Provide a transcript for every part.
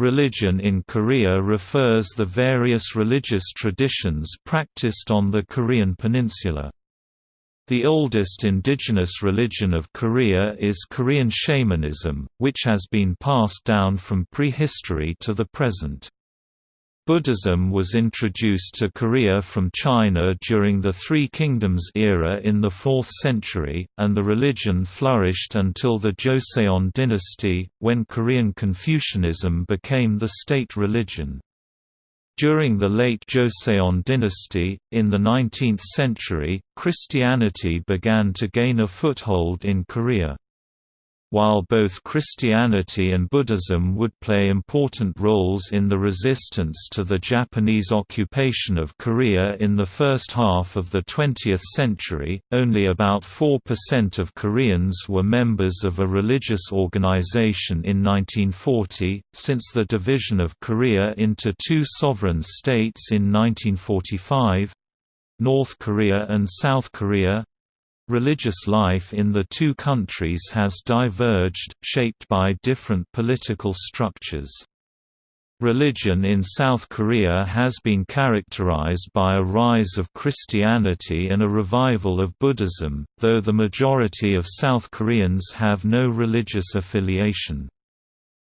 Religion in Korea refers the various religious traditions practiced on the Korean peninsula. The oldest indigenous religion of Korea is Korean shamanism, which has been passed down from prehistory to the present. Buddhism was introduced to Korea from China during the Three Kingdoms era in the 4th century, and the religion flourished until the Joseon dynasty, when Korean Confucianism became the state religion. During the late Joseon dynasty, in the 19th century, Christianity began to gain a foothold in Korea. While both Christianity and Buddhism would play important roles in the resistance to the Japanese occupation of Korea in the first half of the 20th century, only about 4% of Koreans were members of a religious organization in 1940. Since the division of Korea into two sovereign states in 1945 North Korea and South Korea Religious life in the two countries has diverged, shaped by different political structures. Religion in South Korea has been characterized by a rise of Christianity and a revival of Buddhism, though the majority of South Koreans have no religious affiliation.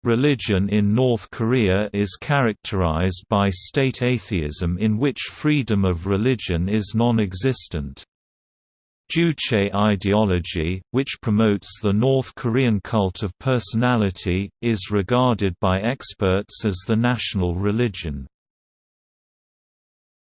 Religion in North Korea is characterized by state atheism in which freedom of religion is non-existent. Juche ideology, which promotes the North Korean cult of personality, is regarded by experts as the national religion.